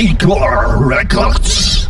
Hardcore Records.